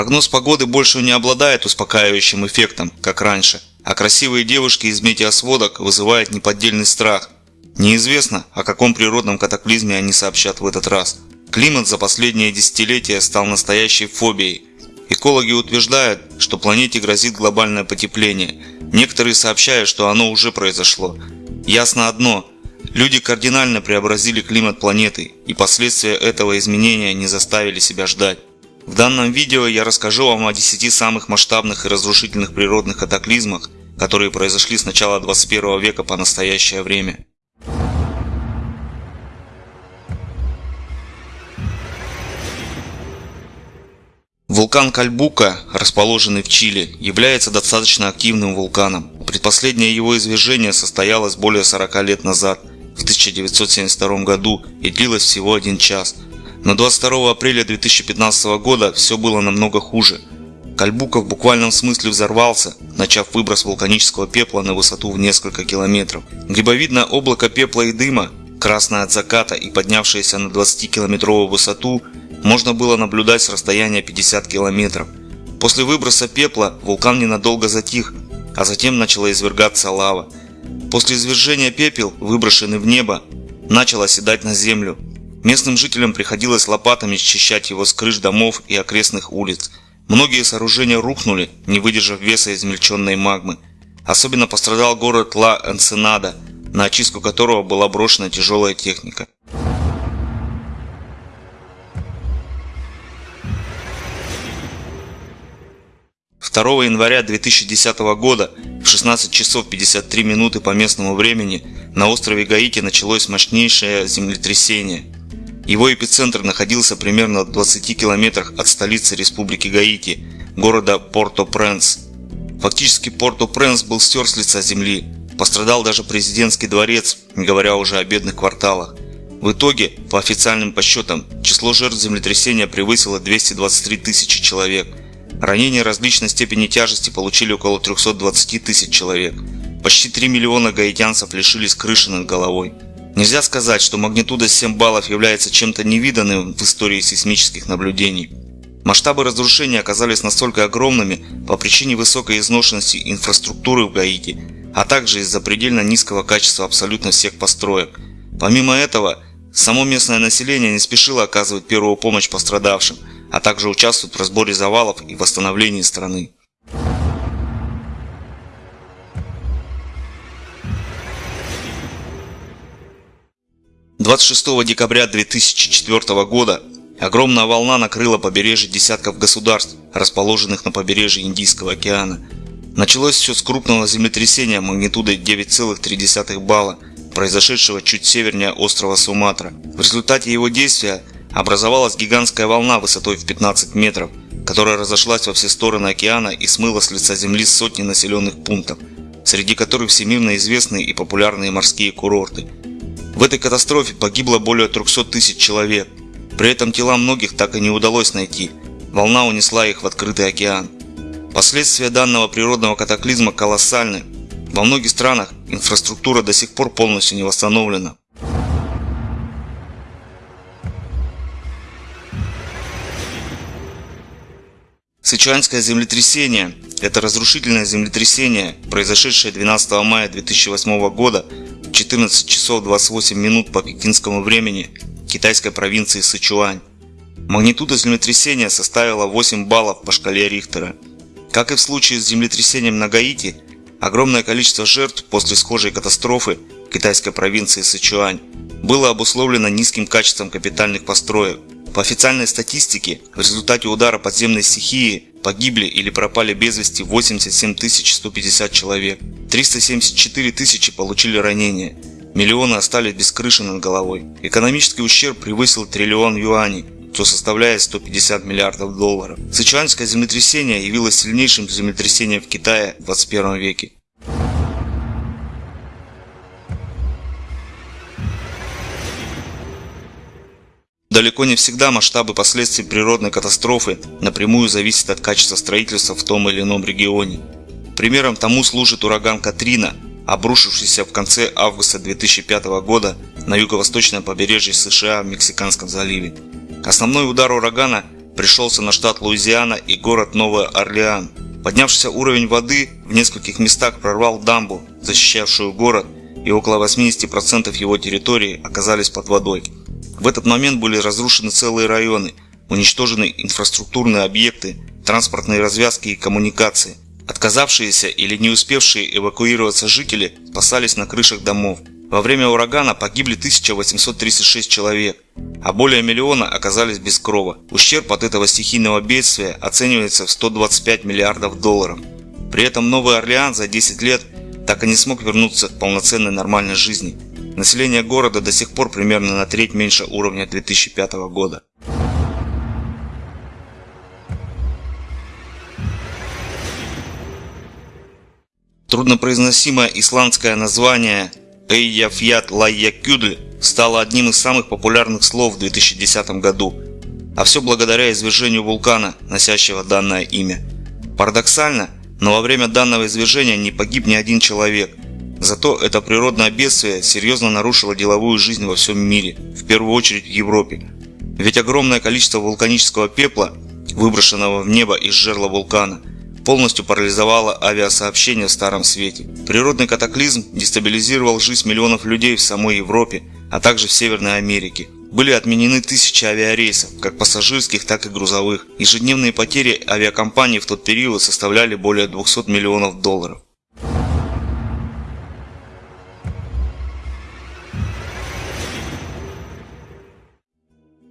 Прогноз погоды больше не обладает успокаивающим эффектом, как раньше, а красивые девушки из метеосводок вызывают неподдельный страх. Неизвестно, о каком природном катаклизме они сообщат в этот раз. Климат за последние десятилетия стал настоящей фобией. Экологи утверждают, что планете грозит глобальное потепление. Некоторые сообщают, что оно уже произошло. Ясно одно – Люди кардинально преобразили климат планеты, и последствия этого изменения не заставили себя ждать. В данном видео я расскажу вам о 10 самых масштабных и разрушительных природных катаклизмах, которые произошли с начала 21 века по настоящее время. Вулкан Кальбука, расположенный в Чили, является достаточно активным вулканом. Предпоследнее его извержение состоялось более 40 лет назад, в 1972 году и длилось всего один час. Но 22 апреля 2015 года все было намного хуже. Кальбука в буквальном смысле взорвался, начав выброс вулканического пепла на высоту в несколько километров. Грибовидное облако пепла и дыма, красное от заката и поднявшееся на 20-километровую высоту, можно было наблюдать с расстояния 50 километров. После выброса пепла вулкан ненадолго затих, а затем начала извергаться лава. После извержения пепел, выброшенный в небо, начал оседать на землю. Местным жителям приходилось лопатами счищать его с крыш домов и окрестных улиц. Многие сооружения рухнули, не выдержав веса измельченной магмы. Особенно пострадал город Ла-Энсенада, на очистку которого была брошена тяжелая техника. 2 января 2010 года в 16 часов 53 минуты по местному времени на острове Гаити началось мощнейшее землетрясение. Его эпицентр находился примерно в 20 километрах от столицы республики Гаити, города Порто-Пренс. Фактически Порто-Пренс был стер с лица земли, пострадал даже президентский дворец, не говоря уже о бедных кварталах. В итоге, по официальным подсчетам, число жертв землетрясения превысило 223 тысячи человек – Ранения различной степени тяжести получили около 320 тысяч человек. Почти 3 миллиона гаитянцев лишились крыши над головой. Нельзя сказать, что магнитуда 7 баллов является чем-то невиданным в истории сейсмических наблюдений. Масштабы разрушений оказались настолько огромными по причине высокой изношенности инфраструктуры в Гаити, а также из-за предельно низкого качества абсолютно всех построек. Помимо этого, само местное население не спешило оказывать первую помощь пострадавшим – а также участвуют в разборе завалов и восстановлении страны. Двадцать шестого декабря 2004 года огромная волна накрыла побережье десятков государств, расположенных на побережье Индийского океана. Началось все с крупного землетрясения магнитудой 9,3 балла, произошедшего чуть севернее острова Суматра. В результате его действия образовалась гигантская волна высотой в 15 метров, которая разошлась во все стороны океана и смыла с лица земли сотни населенных пунктов, среди которых всемирно известные и популярные морские курорты. В этой катастрофе погибло более 300 тысяч человек. При этом тела многих так и не удалось найти. Волна унесла их в открытый океан. Последствия данного природного катаклизма колоссальны. Во многих странах инфраструктура до сих пор полностью не восстановлена. Сычуанское землетрясение – это разрушительное землетрясение, произошедшее 12 мая 2008 года в 14 часов 28 минут по пекинскому времени китайской провинции Сычуань. Магнитуда землетрясения составила 8 баллов по шкале Рихтера. Как и в случае с землетрясением на Гаити, огромное количество жертв после схожей катастрофы китайской провинции Сычуань было обусловлено низким качеством капитальных построек. По официальной статистике, в результате удара подземной стихии погибли или пропали без вести 87 150 человек, 374 тысячи получили ранения, миллионы остались без крыши над головой. Экономический ущерб превысил триллион юаней, что составляет 150 миллиардов долларов. Сычуанское землетрясение явилось сильнейшим землетрясением в Китае в 21 веке. Далеко не всегда масштабы последствий природной катастрофы напрямую зависят от качества строительства в том или ином регионе. Примером тому служит ураган Катрина, обрушившийся в конце августа 2005 года на юго-восточное побережье США в Мексиканском заливе. Основной удар урагана пришелся на штат Луизиана и город Новый Орлеан. Поднявшийся уровень воды в нескольких местах прорвал дамбу, защищавшую город, и около 80% его территории оказались под водой. В этот момент были разрушены целые районы, уничтожены инфраструктурные объекты, транспортные развязки и коммуникации. Отказавшиеся или не успевшие эвакуироваться жители спасались на крышах домов. Во время урагана погибли 1836 человек, а более миллиона оказались без крова. Ущерб от этого стихийного бедствия оценивается в 125 миллиардов долларов. При этом Новый Орлеан за 10 лет так и не смог вернуться к полноценной нормальной жизни. Население города до сих пор примерно на треть меньше уровня 2005 года. Труднопроизносимое исландское название Эйяфьят Лайякюдль стало одним из самых популярных слов в 2010 году, а все благодаря извержению вулкана, носящего данное имя. Парадоксально, но во время данного извержения не погиб ни один человек. Зато это природное бедствие серьезно нарушило деловую жизнь во всем мире, в первую очередь в Европе. Ведь огромное количество вулканического пепла, выброшенного в небо из жерла вулкана, полностью парализовала авиасообщение в Старом Свете. Природный катаклизм дестабилизировал жизнь миллионов людей в самой Европе, а также в Северной Америке. Были отменены тысячи авиарейсов, как пассажирских, так и грузовых. Ежедневные потери авиакомпаний в тот период составляли более 200 миллионов долларов.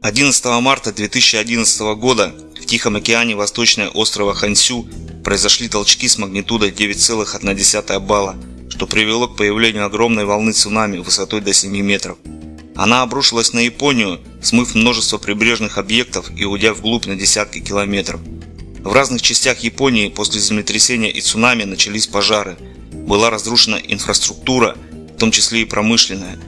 Одиннадцатого марта 2011 года в Тихом океане восточного острова Хансю произошли толчки с магнитудой 9,1 балла, что привело к появлению огромной волны цунами высотой до 7 метров. Она обрушилась на Японию, смыв множество прибрежных объектов и уйдя вглубь на десятки километров. В разных частях Японии после землетрясения и цунами начались пожары. Была разрушена инфраструктура, в том числе и промышленная.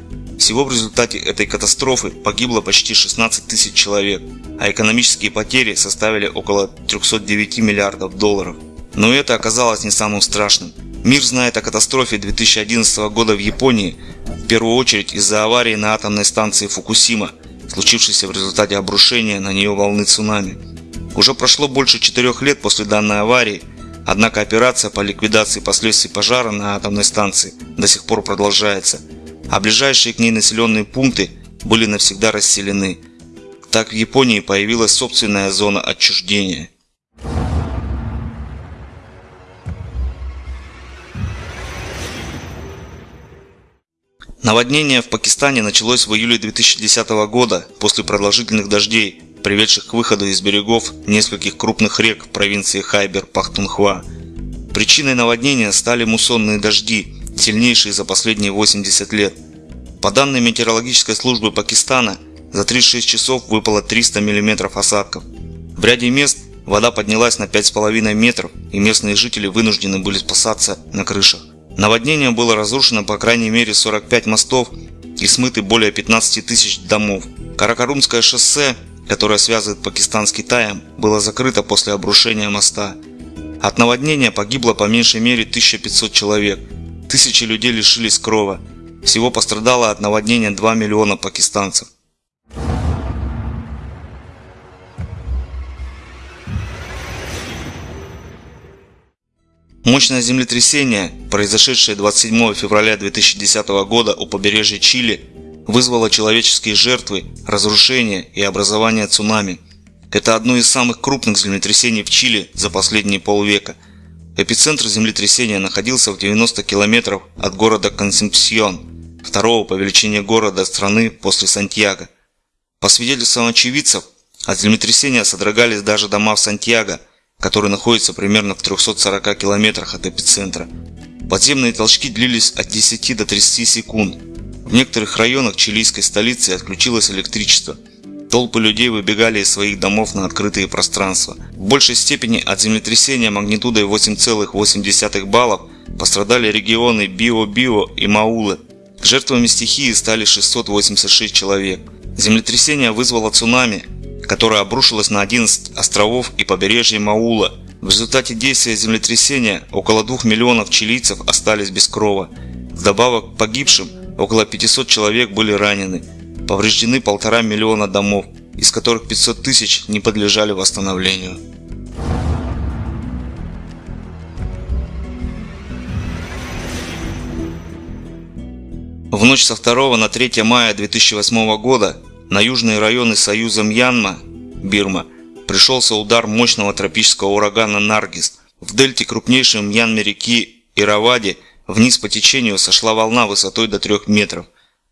Всего в результате этой катастрофы погибло почти 16 тысяч человек, а экономические потери составили около 309 миллиардов долларов. Но это оказалось не самым страшным. Мир знает о катастрофе 2011 года в Японии, в первую очередь из-за аварии на атомной станции Фукусима, случившейся в результате обрушения на нее волны цунами. Уже прошло больше четырех лет после данной аварии, однако операция по ликвидации последствий пожара на атомной станции до сих пор продолжается – а ближайшие к ней населенные пункты были навсегда расселены. Так в Японии появилась собственная зона отчуждения. Наводнение в Пакистане началось в июле 2010 года после продолжительных дождей, приведших к выходу из берегов нескольких крупных рек в провинции Хайбер-Пахтунхва. Причиной наводнения стали муссонные дожди, сильнейшие за последние 80 лет. По данным метеорологической службы Пакистана, за 36 часов выпало 300 мм осадков. В ряде мест вода поднялась на 5,5 метров, и местные жители вынуждены были спасаться на крышах. Наводнением было разрушено по крайней мере 45 мостов и смыты более 15 тысяч домов. Каракарумское шоссе, которое связывает Пакистан с Китаем, было закрыто после обрушения моста. От наводнения погибло по меньшей мере 1500 человек, Тысячи людей лишились крова. Всего пострадало от наводнения 2 миллиона пакистанцев. Мощное землетрясение, произошедшее 27 февраля 2010 года у побережья Чили, вызвало человеческие жертвы, разрушения и образование цунами. Это одно из самых крупных землетрясений в Чили за последние полвека – Эпицентр землетрясения находился в 90 километров от города Консепсьон, второго по величине города страны после Сантьяго. По свидетельствам очевидцев, от землетрясения содрогались даже дома в Сантьяго, который находится примерно в 340 километрах от эпицентра. Подземные толчки длились от 10 до 30 секунд. В некоторых районах чилийской столицы отключилось электричество – Толпы людей выбегали из своих домов на открытые пространства. В большей степени от землетрясения магнитудой 8,8 баллов пострадали регионы Био-Био и Маулы. Жертвами стихии стали 686 человек. Землетрясение вызвало цунами, которое обрушилось на 11 островов и побережье Маула. В результате действия землетрясения около 2 миллионов чилийцев остались без крова. Вдобавок к погибшим около 500 человек были ранены. Повреждены полтора миллиона домов. из которых 500 тысяч не подлежали восстановлению. В ночь со 2 на 3 мая 2008 года на южные районы Союза Мьянма, Бирма, пришелся удар мощного тропического урагана Наргиз. В дельте крупнейшей Мьянме реки Иравади вниз по течению сошла волна высотой до 3 метров.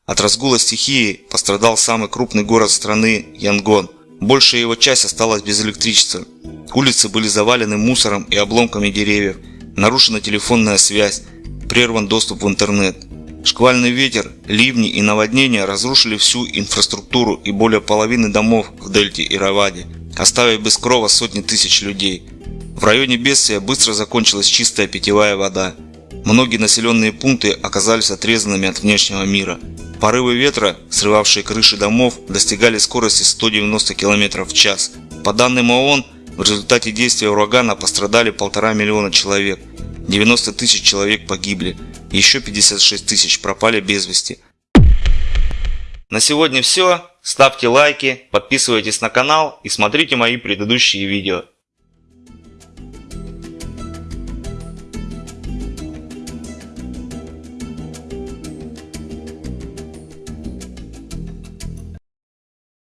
От разгула стихии пострадал самый крупный город страны Янгон. Большая его часть осталась без электричества. Улицы были завалены мусором и обломками деревьев. Нарушена телефонная связь. Прерван доступ в интернет. Шквальный ветер, ливни и наводнения разрушили всю инфраструктуру и более половины домов в дельте Иравади, оставив без крова сотни тысяч людей. В районе бедствия быстро закончилась чистая питьевая вода. Многие населенные пункты оказались отрезанными от внешнего мира. Порывы ветра, срывавшие крыши домов, достигали скорости 190 км в час. По данным ООН, в результате действия урагана пострадали полтора миллиона человек. 90 тысяч человек погибли, еще 56 тысяч пропали без вести. На сегодня все. Ставьте лайки, подписывайтесь на канал и смотрите мои предыдущие видео.